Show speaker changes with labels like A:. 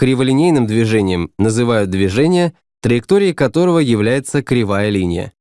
A: Криволинейным движением называют движение, траекторией которого является кривая линия.